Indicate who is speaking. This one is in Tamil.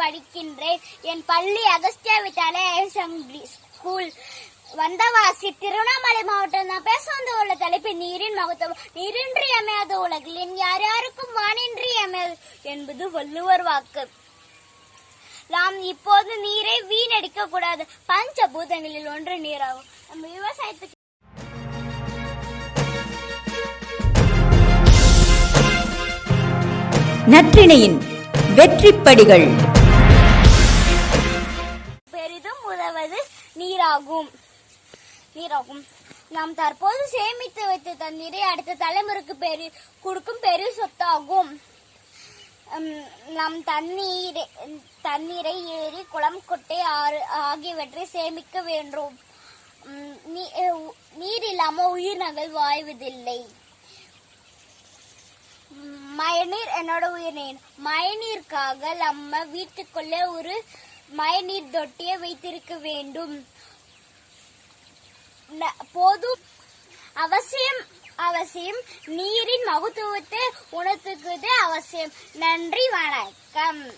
Speaker 1: படிக்கின்றேன். என் பள்ளி அகஸ்தியா வித்யாலய ஸ்கூல் வந்தவாசி திருவண்ணாமலை மாவட்டம் நான் பேச வந்து உள்ள தலைப்பு நீரின் மகத்துவம். நீரின்றி அமையாத உலகில் என் யார் யாருக்கும் வானின்றி அமையாது என்பது வள்ளுவர் வாக்கு. நாம் இப்போது நீரை வீணடிக்க கூடாது. பஞ்சபூதங்களில் ஒன்று நீராகும். நம்ம விவசாயத்துக்கு
Speaker 2: நற்றிணையின் வெற்றிப்படிகள்.
Speaker 1: பெரிதும் உதவது நீராகும். நீராகும். நாம் தற்போது சேமித்து வைத்த தண்ணீரை அடுத்த தலைமுறைக்கு பெரு கொடுக்கும் பெரிய சொத்தாகும். நம் நாம் தண்ணீரை தண்ணீரை ஏரி குளம் குட்டை ஆறு ஆகியவற்றை சேமிக்க வேண்டும். நீ- நீர் இல்லாம உயிரினங்கள் வாழ்வதில்லை மழைநீர் என்னோட உயிர்நீர். மழைநீருக்காக நம்ம வீட்டுக்குள்ளே ஒரு மழைநீர் தொட்டியை வைத்திருக்க வேண்டும். ந- போதும். அவசியம் அவசியம். நீரின் மகத்துவத்தை உணர்த்துக்குது அவசியம். நன்றி வணக்கம்.